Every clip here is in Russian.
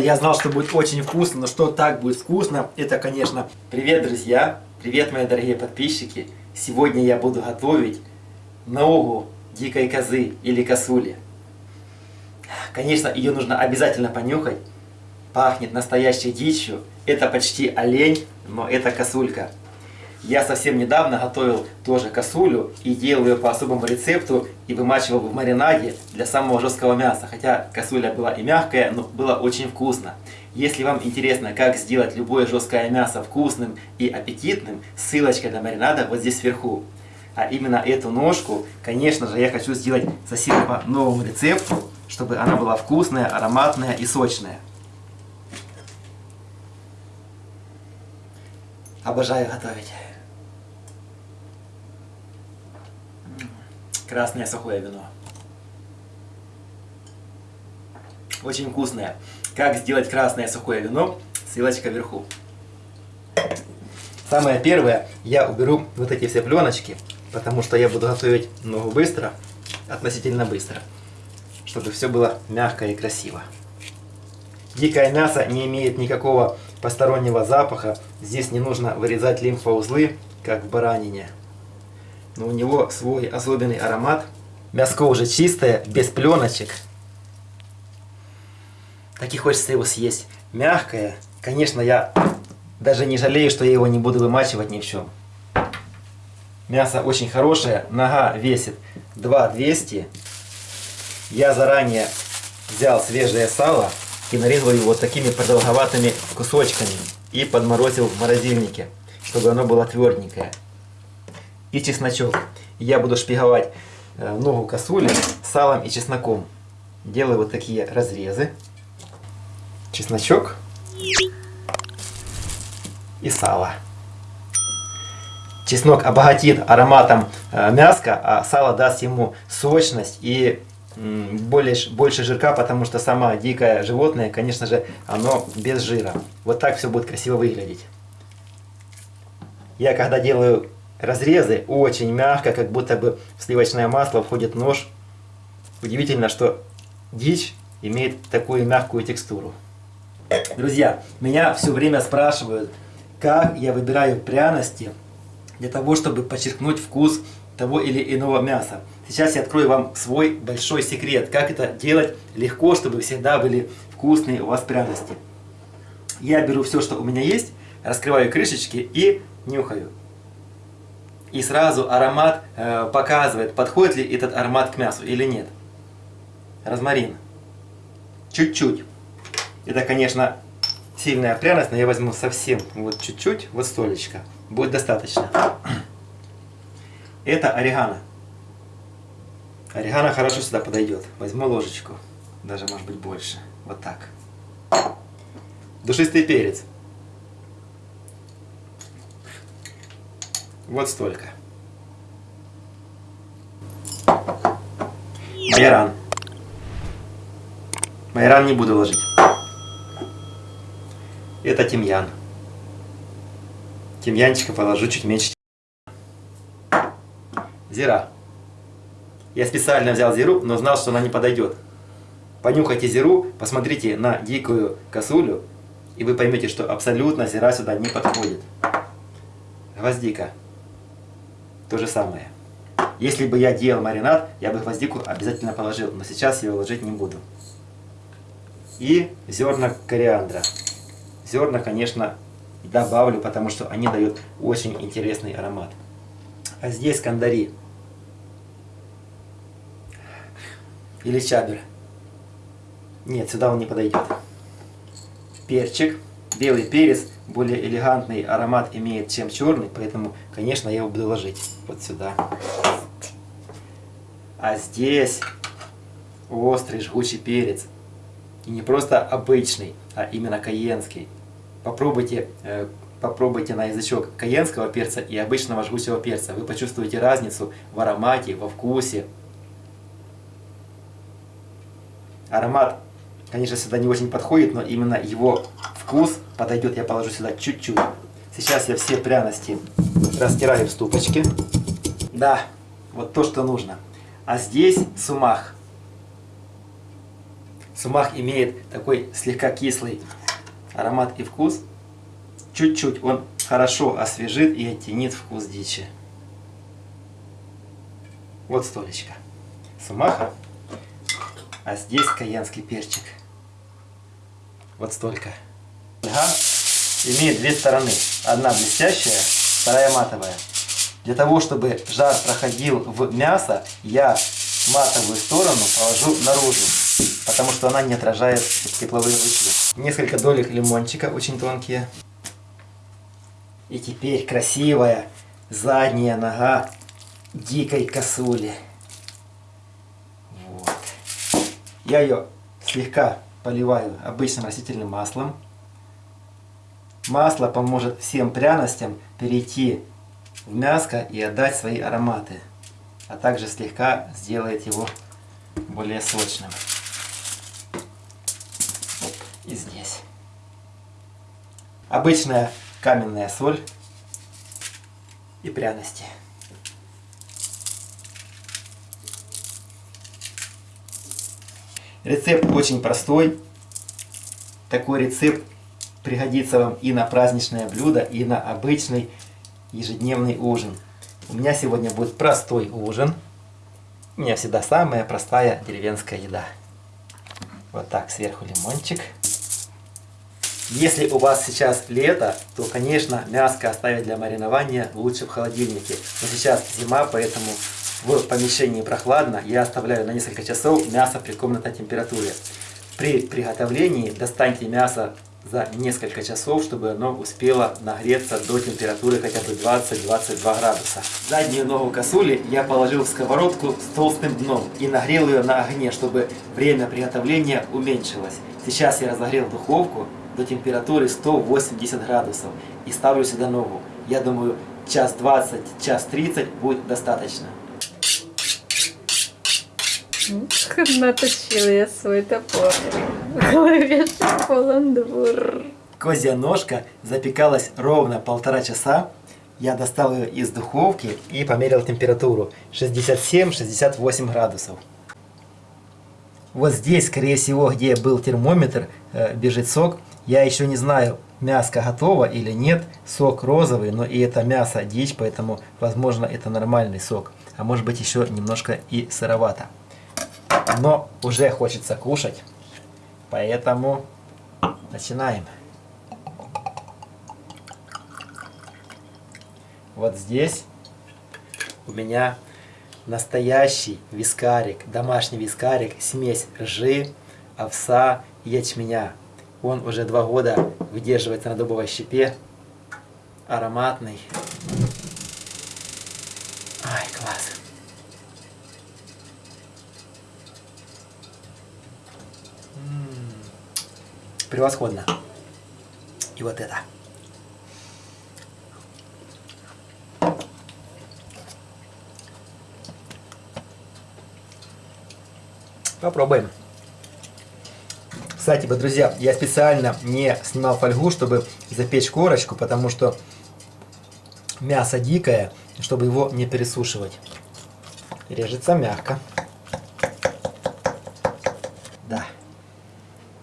я знал, что будет очень вкусно, но что так будет вкусно, это, конечно... Привет, друзья! Привет, мои дорогие подписчики! Сегодня я буду готовить ногу дикой козы или косули. Конечно, ее нужно обязательно понюхать. Пахнет настоящей дичью. Это почти олень, но это косулька. Я совсем недавно готовил тоже косулю и делал ее по особому рецепту и вымачивал в маринаде для самого жесткого мяса. Хотя косуля была и мягкая, но было очень вкусно. Если вам интересно, как сделать любое жесткое мясо вкусным и аппетитным, ссылочка для маринада вот здесь сверху. А именно эту ножку, конечно же, я хочу сделать совсем по новому рецепту, чтобы она была вкусная, ароматная и сочная. Обожаю готовить. Красное сухое вино. Очень вкусное. Как сделать красное сухое вино? Ссылочка вверху. Самое первое, я уберу вот эти все пленочки, потому что я буду готовить ногу быстро, относительно быстро, чтобы все было мягко и красиво. Дикое мясо не имеет никакого постороннего запаха, здесь не нужно вырезать лимфоузлы, как в баранине но у него свой особенный аромат. Мяско уже чистое, без пленочек. Так и хочется его съесть. Мягкое. Конечно, я даже не жалею, что я его не буду вымачивать ни в чем. Мясо очень хорошее. Нога весит 2200. Я заранее взял свежее сало и нарезал его вот такими продолговатыми кусочками. И подморозил в морозильнике, чтобы оно было тверденькое и чесночок. Я буду шпиговать э, ногу косули салом и чесноком. Делаю вот такие разрезы. Чесночок и сало. Чеснок обогатит ароматом э, мяска, а сало даст ему сочность и более, больше жирка, потому что сама дикое животное, конечно же, оно без жира. Вот так все будет красиво выглядеть. Я когда делаю разрезы очень мягко, как будто бы в сливочное масло входит нож. Удивительно, что дичь имеет такую мягкую текстуру. Друзья, меня все время спрашивают, как я выбираю пряности для того, чтобы подчеркнуть вкус того или иного мяса. Сейчас я открою вам свой большой секрет, как это делать легко, чтобы всегда были вкусные у вас пряности. Я беру все, что у меня есть, раскрываю крышечки и нюхаю и сразу аромат э, показывает, подходит ли этот аромат к мясу или нет. Розмарин. Чуть-чуть. Это, конечно, сильная пряность, но я возьму совсем вот чуть-чуть, вот столечко. Будет достаточно. Это орегано. Орегано хорошо сюда подойдет. Возьму ложечку, даже может быть больше. Вот так. Душистый перец. Вот столько. Майоран. Майоран не буду ложить. Это тимьян. Тимьянчика положу чуть меньше. Зира. Я специально взял зиру, но знал, что она не подойдет. Понюхайте зиру, посмотрите на дикую косулю, и вы поймете, что абсолютно зира сюда не подходит. Гвоздика. То же самое. Если бы я делал маринад, я бы гвоздику обязательно положил, но сейчас я его ложить не буду. И зерна кориандра. Зерна, конечно, добавлю, потому что они дают очень интересный аромат. А здесь кандари. Или чабер. Нет, сюда он не подойдет. Перчик белый перец более элегантный аромат имеет, чем черный, поэтому, конечно, я его буду ложить вот сюда. А здесь острый жгучий перец. И не просто обычный, а именно каенский. Попробуйте, э, попробуйте на язычок каенского перца и обычного жгучего перца. Вы почувствуете разницу в аромате, во вкусе. Аромат конечно, сюда не очень подходит, но именно его вкус подойдет. Я положу сюда чуть-чуть. Сейчас я все пряности растираю в ступочке. Да, вот то, что нужно. А здесь сумах. Сумах имеет такой слегка кислый аромат и вкус. Чуть-чуть он хорошо освежит и оттенит вкус дичи. Вот столечко. Сумаха. А здесь каянский перчик. Вот столько. Ага. Имеет две стороны. Одна блестящая, вторая матовая. Для того, чтобы жар проходил в мясо, я матовую сторону положу наружу, потому что она не отражает тепловые лучи. Несколько долек лимончика, очень тонкие. И теперь красивая задняя нога дикой косули. Вот. Я ее слегка поливаю обычным растительным маслом. Масло поможет всем пряностям перейти в мяско и отдать свои ароматы, а также слегка сделает его более сочным. Оп, и здесь. Обычная каменная соль и пряности. Рецепт очень простой. Такой рецепт пригодится вам и на праздничное блюдо, и на обычный ежедневный ужин. У меня сегодня будет простой ужин. У меня всегда самая простая деревенская еда. Вот так, сверху лимончик. Если у вас сейчас лето, то, конечно, мяско оставить для маринования лучше в холодильнике. Но сейчас зима, поэтому в помещении прохладно. Я оставляю на несколько часов мясо при комнатной температуре. При приготовлении достаньте мясо за несколько часов, чтобы оно успело нагреться до температуры хотя бы 20-22 градуса. Заднюю ногу косули я положил в сковородку с толстым дном и нагрел ее на огне, чтобы время приготовления уменьшилось. Сейчас я разогрел духовку до температуры 180 градусов и ставлю сюда ногу. Я думаю, час 20, час 30 будет достаточно. Наточил я свой топор. В полон двор. Козья ножка запекалась ровно полтора часа. Я достал ее из духовки и померил температуру 67-68 градусов. Вот здесь, скорее всего, где был термометр, э, бежит сок. Я еще не знаю, мяско готово или нет. Сок розовый, но и это мясо дичь, поэтому, возможно, это нормальный сок. А может быть еще немножко и сыровато но уже хочется кушать. Поэтому начинаем. Вот здесь у меня настоящий вискарик, домашний вискарик, смесь ржи, овса ячменя. Он уже два года выдерживается на дубовой щепе, ароматный. Превосходно. И вот это. Попробуем. Кстати, друзья, я специально не снимал фольгу, чтобы запечь корочку, потому что мясо дикое, чтобы его не пересушивать. Режется мягко.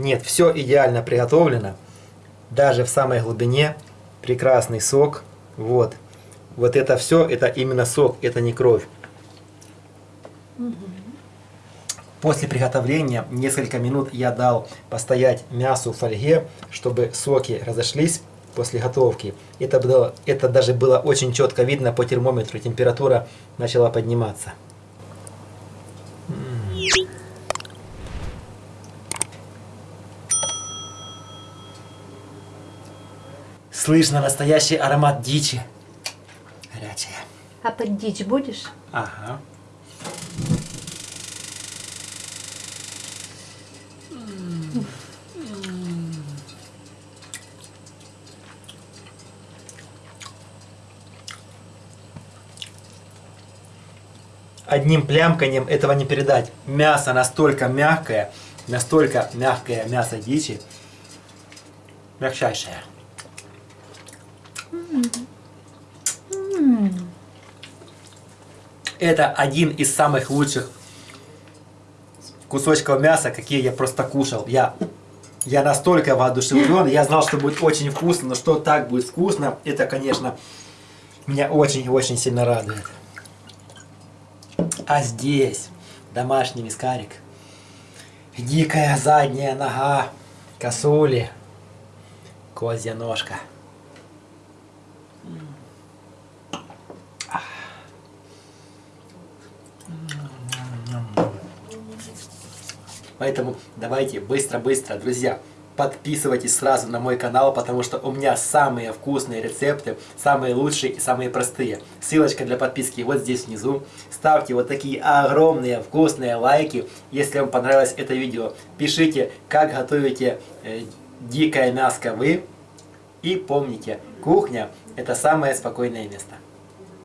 Нет, все идеально приготовлено. Даже в самой глубине прекрасный сок. Вот. Вот это все, это именно сок, это не кровь. После приготовления несколько минут я дал постоять мясу в фольге, чтобы соки разошлись после готовки. Это, было, это даже было очень четко видно по термометру, температура начала подниматься. Слышно настоящий аромат дичи. Горячая. А под дичь будешь? Ага. Одним плямканием этого не передать. Мясо настолько мягкое, настолько мягкое мясо дичи, мягчайшее. Это один из самых лучших кусочков мяса, какие я просто кушал. Я, я настолько воодушевлен, я знал, что будет очень вкусно, но что так будет вкусно, это, конечно, меня очень-очень сильно радует. А здесь домашний вискарик, дикая задняя нога косули, козья ножка. Поэтому давайте быстро-быстро, друзья, подписывайтесь сразу на мой канал, потому что у меня самые вкусные рецепты, самые лучшие и самые простые. Ссылочка для подписки вот здесь внизу. Ставьте вот такие огромные вкусные лайки, если вам понравилось это видео. Пишите, как готовите э, дикое мяско вы. И помните, кухня это самое спокойное место.